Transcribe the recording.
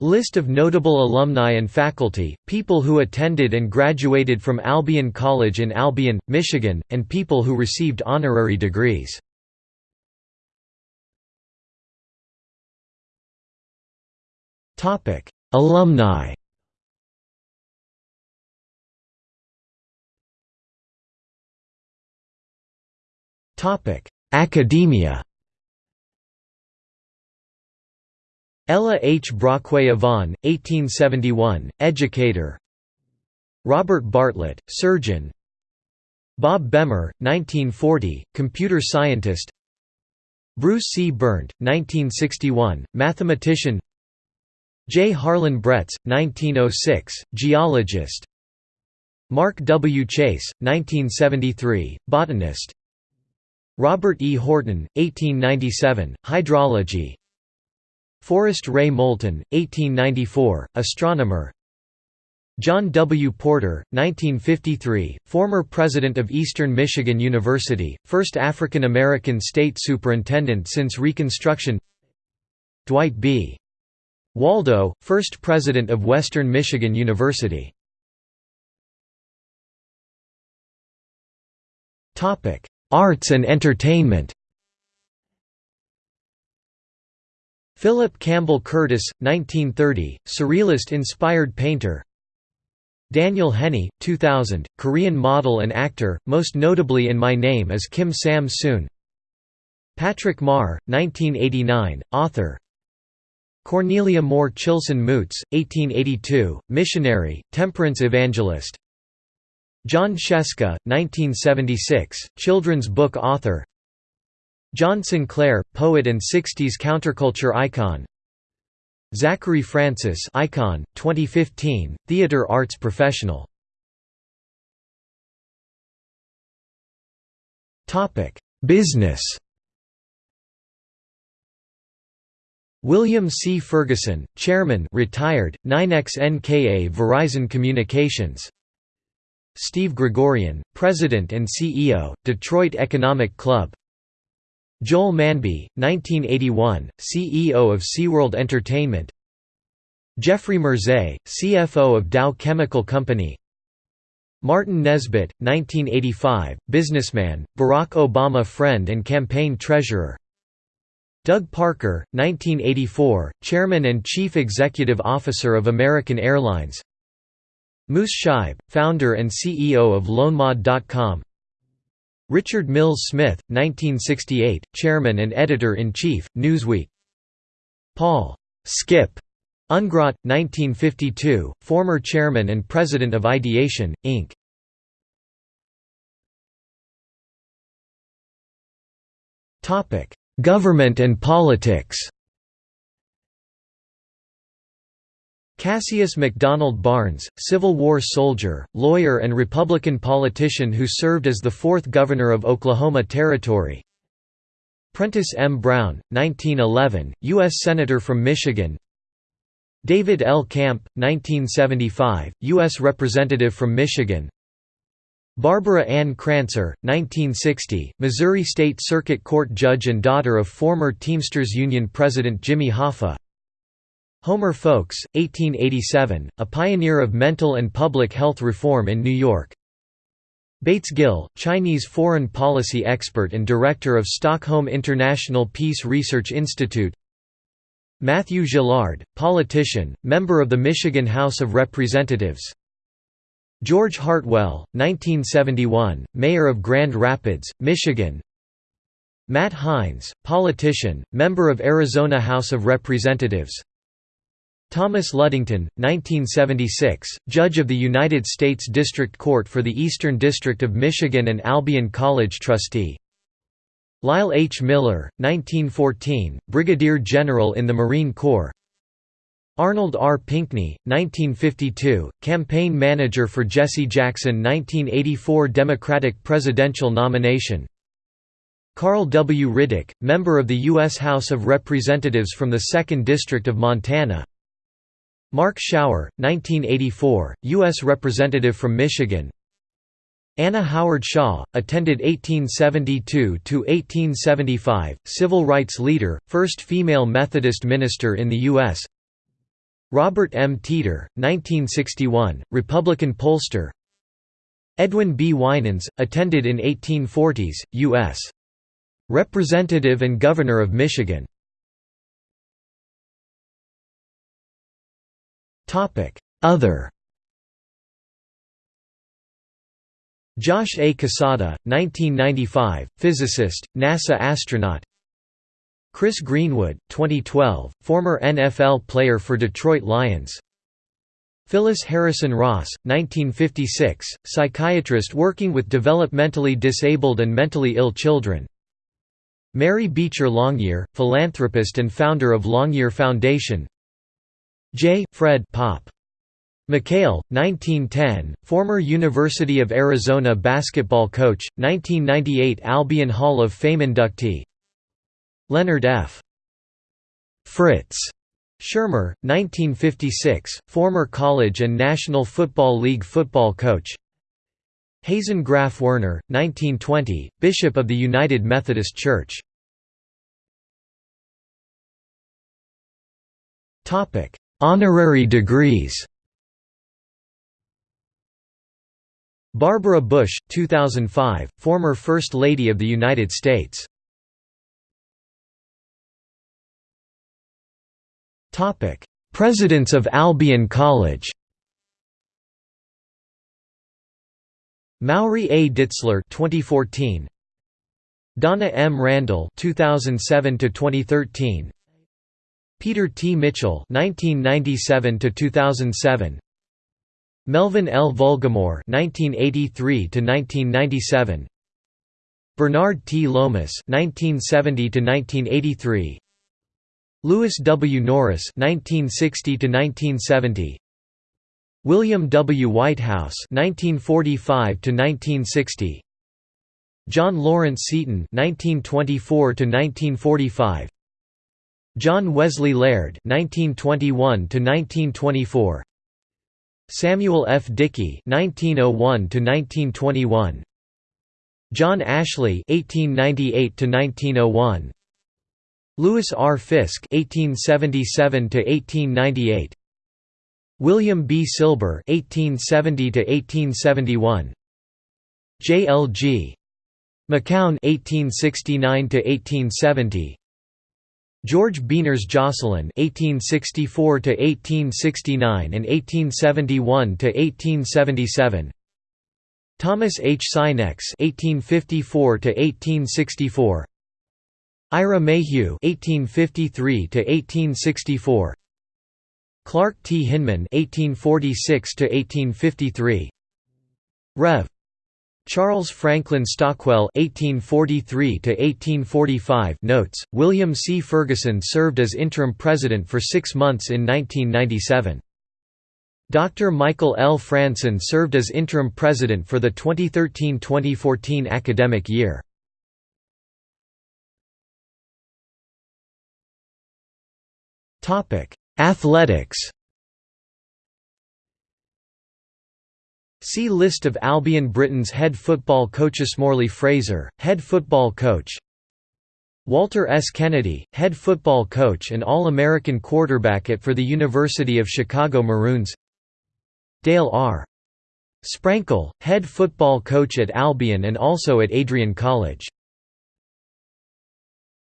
List of notable alumni and faculty, people who attended and graduated from Albion College in Albion, Michigan, and people who received honorary degrees. Alumni Academia Ella H. Brockway Avon, 1871, educator Robert Bartlett, surgeon Bob Bemer, 1940, computer scientist Bruce C. Berndt, 1961, mathematician J. Harlan Bretz, 1906, geologist Mark W. Chase, 1973, botanist Robert E. Horton, 1897, hydrology Forrest Ray Moulton, 1894, astronomer John W. Porter, 1953, former president of Eastern Michigan University, first African American state superintendent since Reconstruction Dwight B. Waldo, first president of Western Michigan University Arts and entertainment Philip Campbell Curtis, 1930, Surrealist-inspired painter. Daniel Henney, 2000, Korean model and actor, most notably in My Name is Kim Sam-soon Patrick Marr, 1989, author. Cornelia Moore Chilson Moots, 1882, missionary, temperance evangelist. Jon Scieszka, 1976, children's book author John Sinclair, poet and 60s counterculture icon. Zachary Francis icon, 2015, theater arts professional. Business. William C. Ferguson, Chairman retired, 9XNKA Verizon Communications. Steve Gregorian, President and CEO, Detroit Economic Club Joel Manby, 1981, CEO of SeaWorld Entertainment. Jeffrey Merszei, CFO of Dow Chemical Company. Martin Nesbitt, 1985, businessman, Barack Obama friend and campaign treasurer. Doug Parker, 1984, Chairman and Chief Executive Officer of American Airlines. Moose Scheib, founder and CEO of LoanMod.com Richard Mills Smith, 1968, Chairman and Editor-in-Chief, Newsweek Paul Skip Ungrot, 1952, former Chairman and President of Ideation, Inc. Government and politics Cassius McDonald Barnes, Civil War soldier, lawyer and Republican politician who served as the fourth governor of Oklahoma Territory Prentice M. Brown, 1911, U.S. Senator from Michigan David L. Camp, 1975, U.S. Representative from Michigan Barbara Ann Crancer, 1960, Missouri State Circuit Court judge and daughter of former Teamsters Union President Jimmy Hoffa Homer Folks, 1887, a pioneer of mental and public health reform in New York. Bates Gill, Chinese foreign policy expert and director of Stockholm International Peace Research Institute. Matthew Gillard, politician, member of the Michigan House of Representatives. George Heartwell, 1971, mayor of Grand Rapids, Michigan. Matt Hines, politician, member of Arizona House of Representatives Thomas Ludington, 1976, Judge of the United States District Court for the Eastern District of Michigan and Albion College trustee Lyle H. Miller, 1914, Brigadier General in the Marine Corps Arnold R. Pinckney, 1952, campaign manager for Jesse Jackson 1984 Democratic presidential nomination Carl W. Riddick, member of the U.S. House of Representatives from the 2nd District of Montana Mark Schauer, 1984, U.S. Representative from Michigan Anna Howard Shaw, attended 1872–1875, civil rights leader, first female Methodist minister in the U.S. Robert M. Teeter, 1961, Republican pollster Edwin B. Winans, attended in 1840s, U.S. Representative and Governor of Michigan Other. Josh A. Cassada, 1995, physicist, NASA astronaut. Chris Greenwood, 2012, former NFL player for Detroit Lions. Phyllis Harrison Ross, 1956, psychiatrist working with developmentally disabled and mentally ill children. Mary Beecher Longyear, philanthropist and founder of Longyear Foundation J. Fred Pop. McKale, 1910, former University of Arizona basketball coach, 1998 Albion Hall of Fame inductee Leonard F. Fritz Shurmur, 1956, former college and National Football League football coach Hazen Graf Werner, 1920, Bishop of the United Methodist Church Honorary degrees. Barbara Bush, 2005, former First Lady of the United States. Presidents of Albion College. Mauri A. Ditzler 2014 Donna M. Randall 2007 to 2013 Peter T. Mitchell 1997 to 2007 Melvin L. Vulgamore 1983 to 1997 Bernard T. Lomas 1970 to 1983 Lewis W. Norris (1960–1970), William W. Whitehouse (1945–1960), John Lawrence Seton (1924–1945), John Wesley Laird (1921–1924), Samuel F. Dickey (1901–1921), John Ashley (1898–1901). Louis R. Fisk (1877–1898), William B. Silber (1870–1871), J. L. G. McCown (1869–1870), George Bemis Jocelyn (1864–1869 and 1871–1877). Thomas H. Sinex (1854–1864), Ira Mayhew (1853–1864), Clark T. Hinman (1846–1853), Rev. Charles Franklin Stockwell (1843–1845) notes. William C. Ferguson served as interim president for six months in 1997. Dr. Michael L. Franson served as interim president for the 2013–2014 academic year. Topic: Athletics See List of Albion Britons head football coaches Morley Fraser, head football coach Walter S. Kennedy, head football coach and All-American quarterback at for the University of Chicago Maroons Dale R. Sprankle, head football coach at Albion and also at Adrian College